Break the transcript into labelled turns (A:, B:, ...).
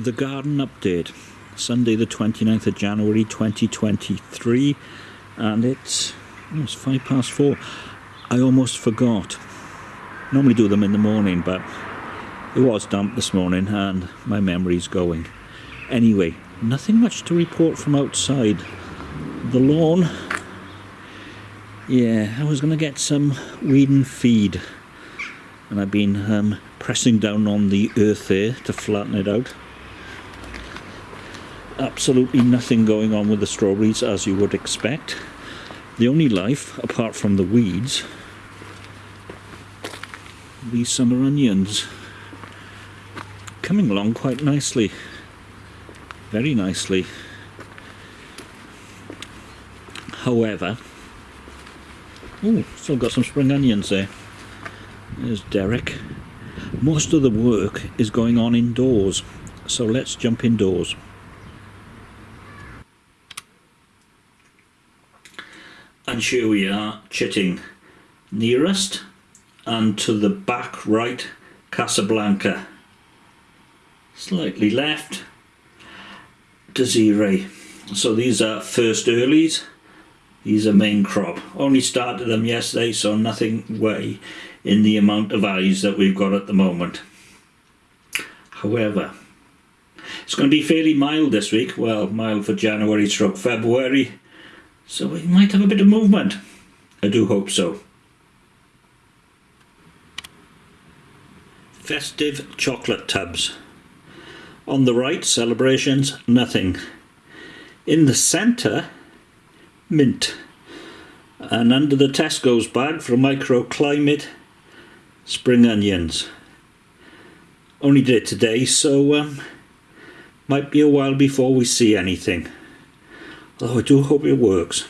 A: The Garden Update, Sunday the 29th of January 2023, and it's, oh, it's five past four. I almost forgot. Normally do them in the morning, but it was damp this morning and my memory's going. Anyway, nothing much to report from outside. The lawn, yeah, I was going to get some weed and feed, and I've been um, pressing down on the earth there to flatten it out absolutely nothing going on with the strawberries as you would expect. The only life, apart from the weeds, these summer onions. Coming along quite nicely. Very nicely. However, oh, still got some spring onions there. There's Derek. Most of the work is going on indoors, so let's jump indoors. And here we are chitting nearest and to the back right Casablanca. Slightly left Desiree. So these are first earlies. These are main crop. Only started them yesterday so nothing way in the amount of eyes that we've got at the moment. However it's going to be fairly mild this week. Well mild for January stroke February so we might have a bit of movement. I do hope so. Festive chocolate tubs. On the right, celebrations, nothing. In the centre, mint. And under the Tesco's bag for microclimate, spring onions. Only did it today, so um, might be a while before we see anything. Although I do hope it works.